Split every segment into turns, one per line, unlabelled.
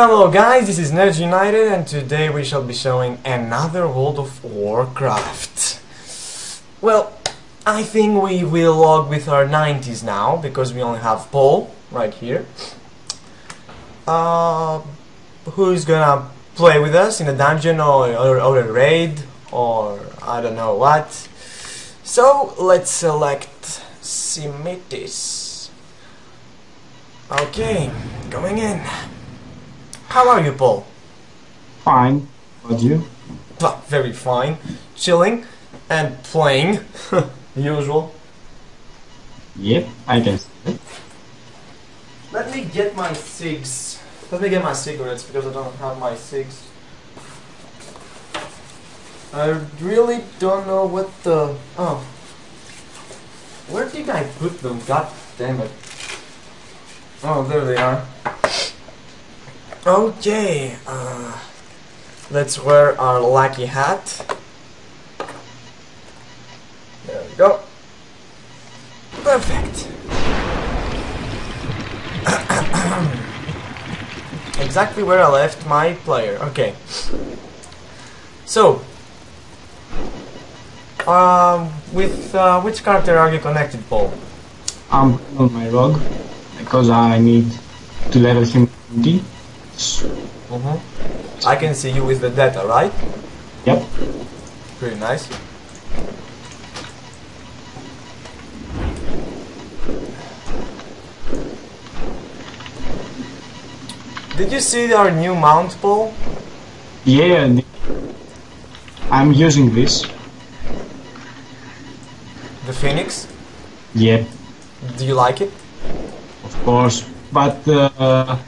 Hello guys, this is Nerds United and today we shall be showing another World of Warcraft. Well, I think we will log with our 90s now because we only have Paul right here. Uh, who's gonna play with us in a dungeon or, or, or a raid or I don't know what. So let's select Simitis. Okay, going in. How are you, Paul?
Fine. What you?
Well, very fine. Chilling and playing. Usual.
Yep, I can see it.
Let me get my cigs. Let me get my cigarettes because I don't have my cigs. I really don't know what the. Oh. Where did I put them? God damn it. Oh, there they are. Okay, uh, let's wear our lucky hat. There we go. Perfect. exactly where I left my player. Okay. So, um, with uh, which character are you connected, Paul?
I'm on my rogue because I need to level him 20.
Mm-hmm. I can see you with the data, right?
Yep.
Pretty nice. Did you see our new mount, Paul?
Yeah, I'm using this.
The Phoenix?
Yep,
Do you like it?
of course. But uh,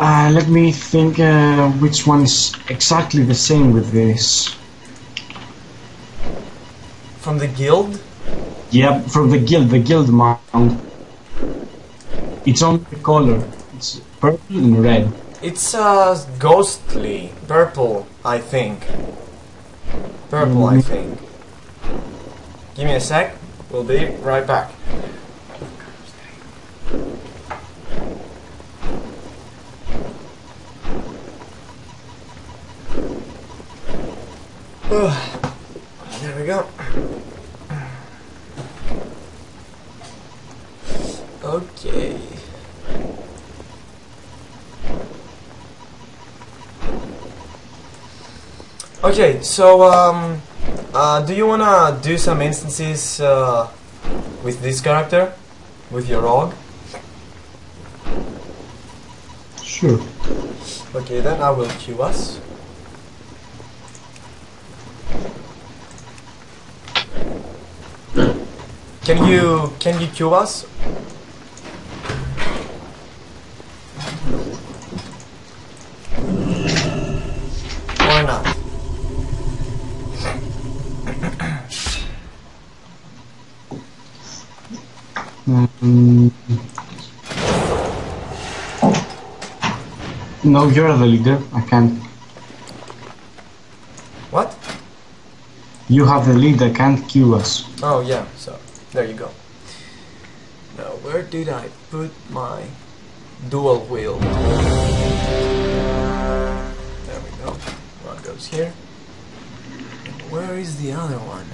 uh, let me think uh, which one is exactly the same with this.
From the guild?
Yep, from the guild, the guild mount. It's on the color. It's purple and red.
It's uh ghostly. Purple, I think. Purple, I
Mhm.
think. Give me a sec. We'll be right back. Ugh. there we go. Okay. Okay, so um, uh, do you wanna do some instances uh, with this character, with your rogue?
Sure.
Okay, then I will queue us. Can you can you queue us? Or not?
Mm. No, you're the leader. I can't.
What?
You have the lead. I can't queue us.
Oh yeah, so there you go. Now where did I put my dual wheel? There we go. One goes here. Where is the other one?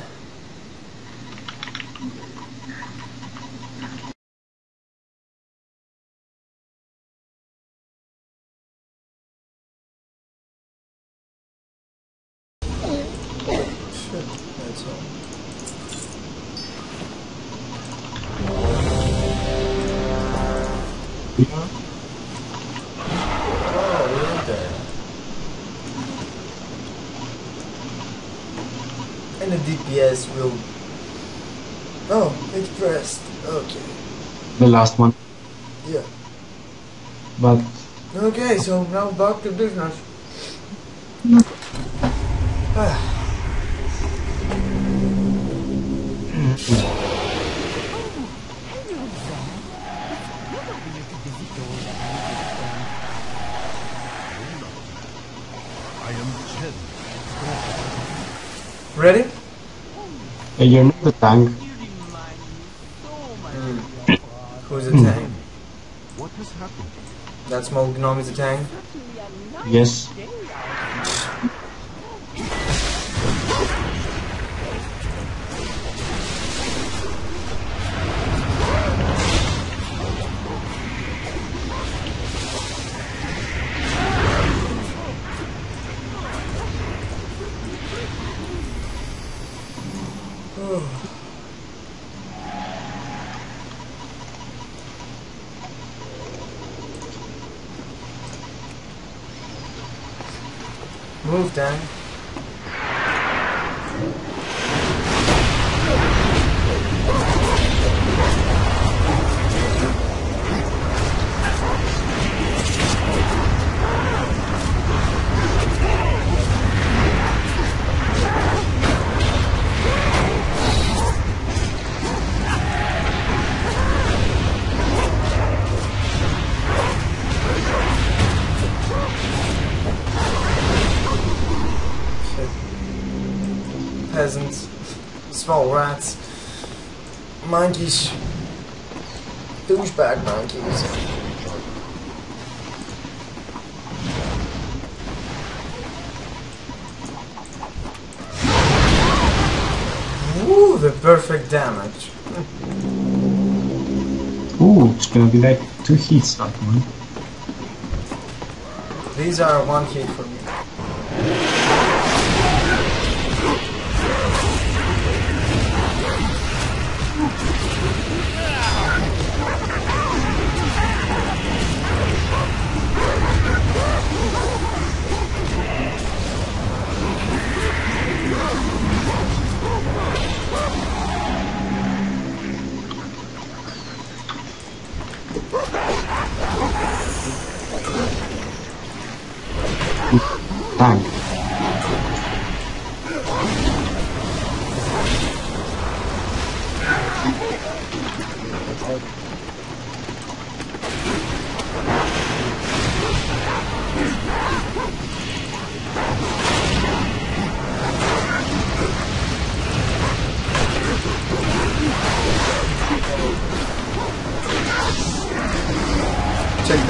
DPS will. Oh, it pressed. Okay.
The last one.
Yeah.
But
Okay, so now back to business.
I am Chen.
Ready?
Uh, you're not the tank.
Who's the tank?
What has happened?
That small gnome is a tank.
Yes.
Move, Dan. Peasants. Small rats. Monkeys. Douchebag monkeys. Ooh, the perfect damage.
Ooh, it's gonna be like two hits that one.
These are one hit for me.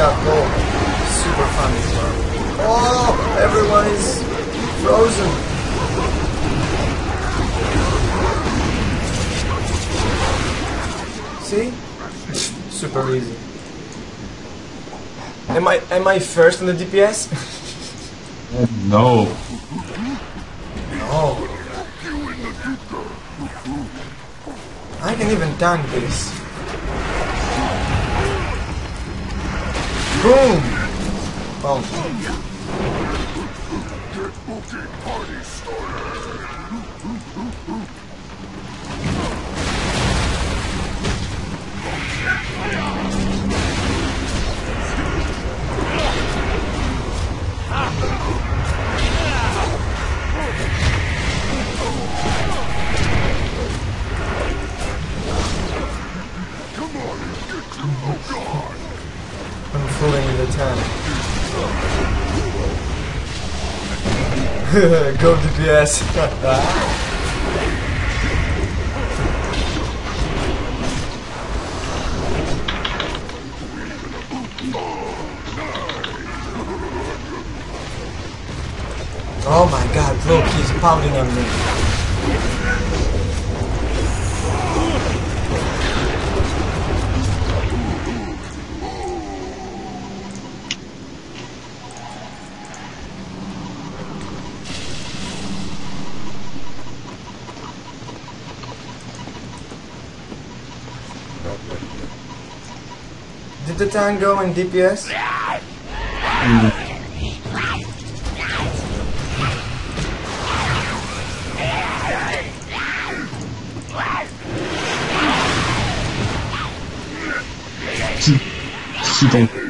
That goal. Super fun as well. Oh, everyone is frozen. See? Super easy. Am I am I first in the DPS?
No.
no. I can even tank this. Boom! Boom. I'm fooling with the tank. Go DPS. oh my god, look, he's pounding on me. The tank go in DPS?
She, she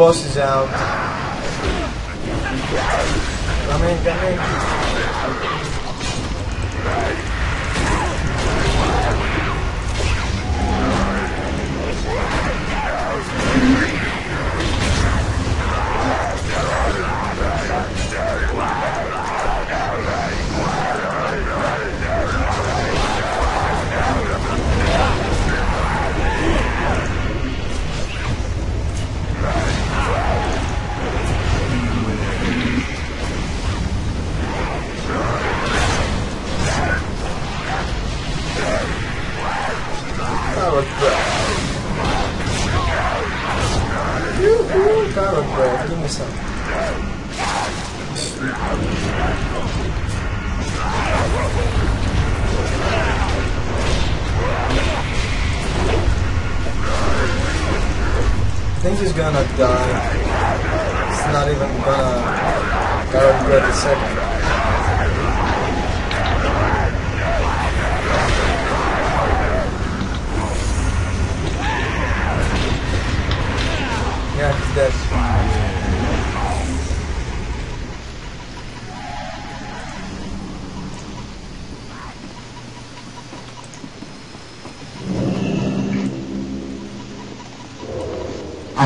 boss is out. Come in, come in.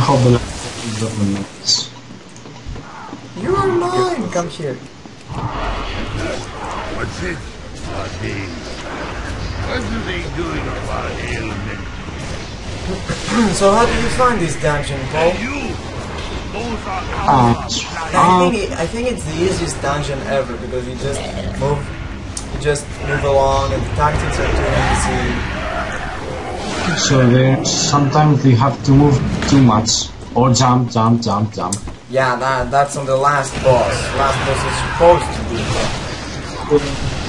I
the last governments.
You are mine! Come here.
What's it? What is? What are they doing about ailment?
So how did you find this dungeon, Paul?
You! Those are
Uh,
I think it, I think it's the easiest dungeon ever because you just move, you just move along, and the tactics are too easy.
so there sometimes you have to move too much or jump, jump, jump, jump.
Yeah, that that's on the last boss. Last boss is supposed to be.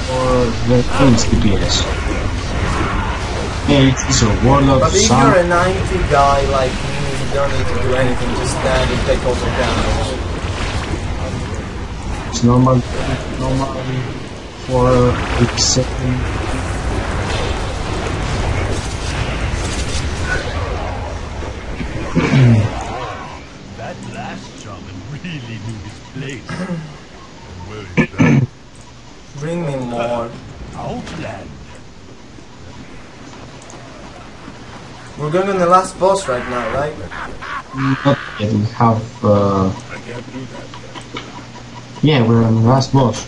Or the Prince DPS. Yeah, it's a warlock,
But if you're a 90 guy like me, you don't need to do anything. Just stand and take all the damage.
it's normal, normal for a second.
That last shaman really knew his place. and where is that?
Bring me more.
Outland.
We're going on the last boss right now, right?
Not yet, we have, uh, yeah, we're on the last boss.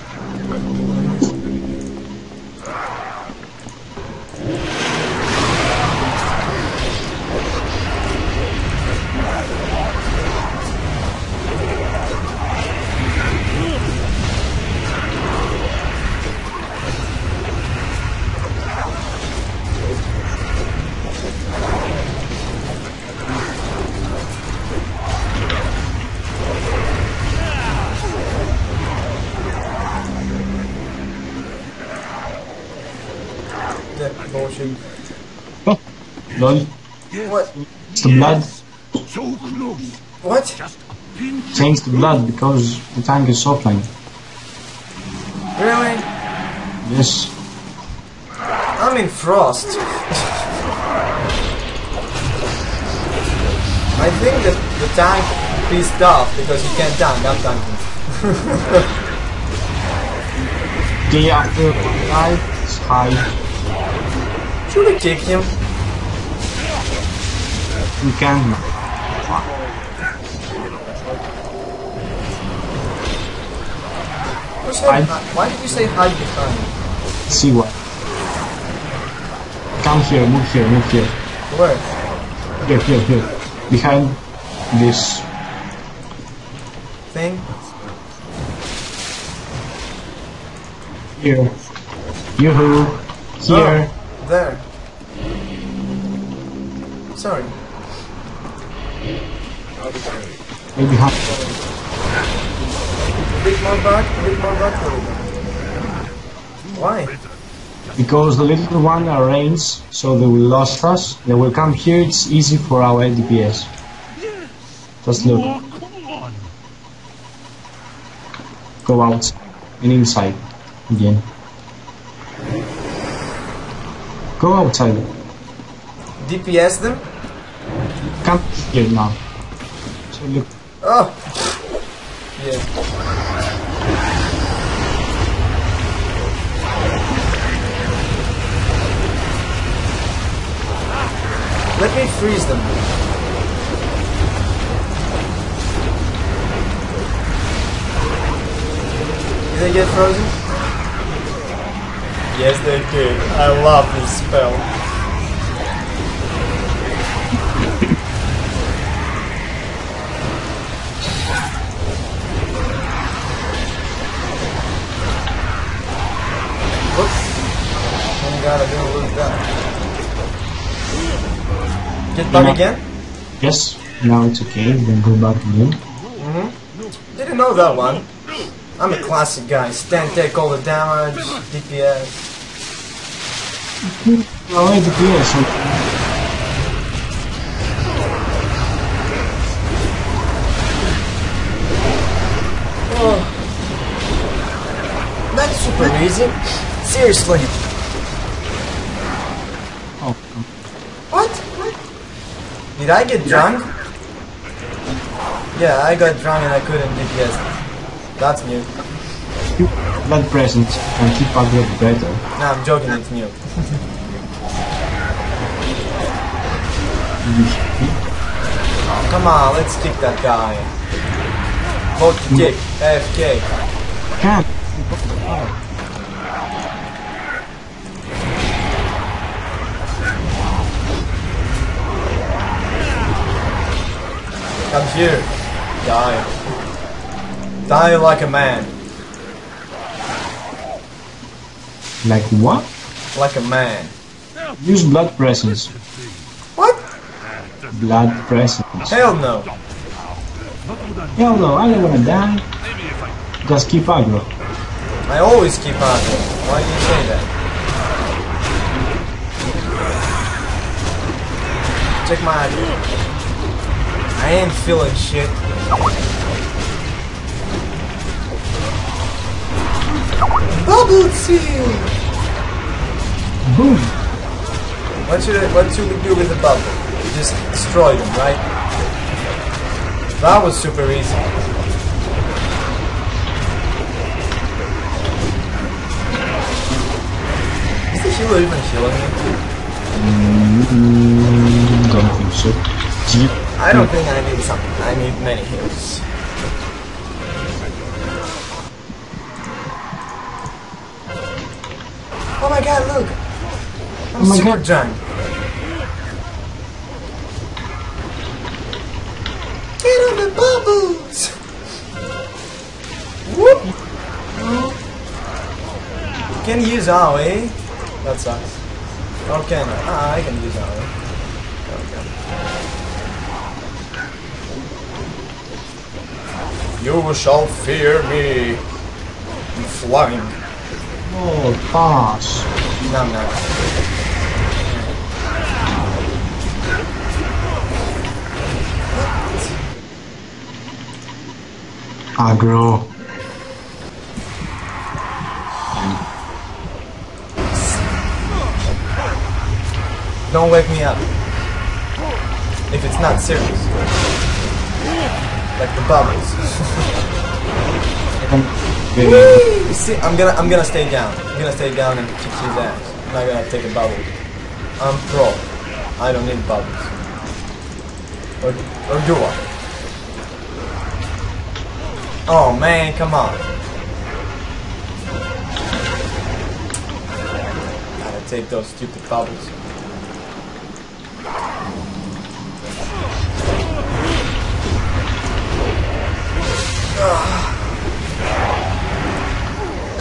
Lol,
What?
it's the blood.
So close.
What?
Just a pinch.
Change the blood because the tank is offline.
Really?
Yes.
I'm in frost. I think that the tank pissed off because he can't tank. I'm tanking.
The after high is high.
Should I kick him?
We can
Who said
I-
hi- Why did you say hide behind?
see what. Come here, move here, move here.
Where?
Here, here, here. Behind this.
Thing?
Here. Yoo-hoo. Here.
Oh, there. Sorry.
Maybe behind.
A bit more back, a bit more back. Why?
Because the little one are range, so they will lost us. They will come here, it's easy for our DPS. Just look.
Oh, come on.
Go out and inside again. Go outside.
DPS them?
Come here now. So look.
Oh! Yeah. Let me freeze them. Did they get frozen? Yes, they did. I love this spell. Gotta do a little that. Get bug again?
Yes, now it's okay. Then go back again. Mm-hmm.
Didn't know that one. I'm a classic guy. Stand take all the damage, DPS.
Oh, wait, yes.
Oh. That's super easy. Seriously.
Oh,
What? What? Did I get drunk? Yeah, I got drunk and I couldn't DPS. That's new.
blood presence and keep aggro better.
Nah, I'm joking, it's new. Come on, let's kick that guy. Vote to kick. AFK.
Can't.
Come here. Die. Die like a man.
Like what?
Like a man.
Use blood presence.
What?
Blood presence.
Hell no.
Hell no, I don't wanna die. Just keep aggro.
I always keep it. Why do you say that? Check my aggro. I ain't feeling shit. Bubble tea!
Boom!
What should I, what should we do with the bubble? Just destroy them, right? That was super easy. Is the healer even healing me?
Mm, don't think so. Gee,
I don't think I need something. I need many heals. Oh my god, look! I'm
Oh my
super
God.
drunk. Get on the bubbles! Whoop! Can you use AoE? That sucks. Or can I? Ah, I can use AoE. You shall fear me. I'm flying.
oh, pass.
No, I'm.
Aggro.
Don't wake me up. If it's not serious. Like the bubbles. See, I'm gonna I'm gonna stay down. I'm gonna stay down and kick his ass. I'm not gonna take a bubble. I'm pro. I don't need bubbles. Or or do I? Oh man, come on. Gotta take those stupid bubbles.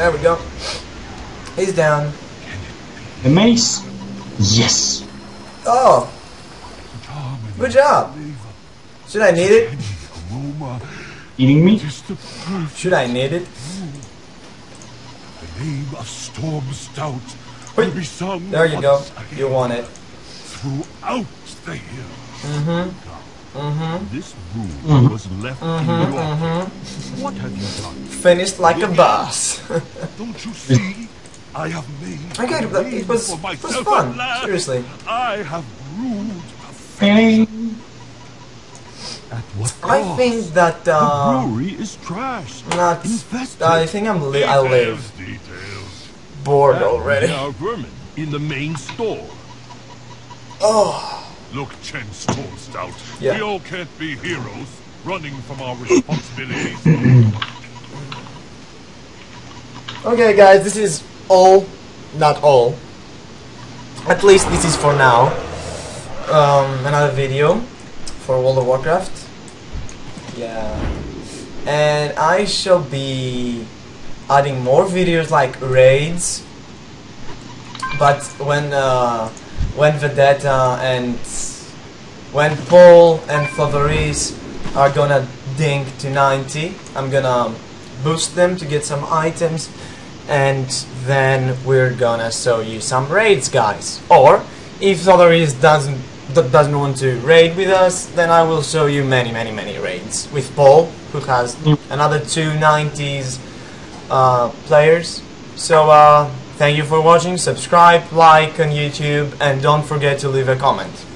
There we go. He's down.
The mace? Yes.
Oh, good job. Should I need it?
Eating me?
just the perfect
Should I need it?
The name of Stormstout will be sung
There you go. You want it.
throughout the hill.
Mm-hmm. Mm-hmm.
This room was left in your
Mm-hmm.
What have you done?
Finished like a boss.
Don't you see? I have made
okay,
a
but
name
it was,
for
it was fun. Seriously.
I have ruled a At what
I think that
the
uh,
brewery is trash.
not.
Infested.
I think I'm li I live
Details, details.
bored
And
already.
There vermin in the main store.
Oh,
Look, Chen Stout.
Yeah.
We all can't be heroes, running from our responsibilities.
okay, guys. This is all, not all. At least this is for now. Um, another video for World of Warcraft. Yeah, and I shall be adding more videos like raids. But when uh, when Vedetta and when Paul and Favoris are gonna ding to 90, I'm gonna boost them to get some items, and then we're gonna show you some raids, guys. Or if Favoris doesn't doesn't want to raid with us, then I will show you many, many, many raids with Paul, who has another two 90s uh, players. So uh, thank you for watching. Subscribe, like on YouTube, and don't forget to leave a comment.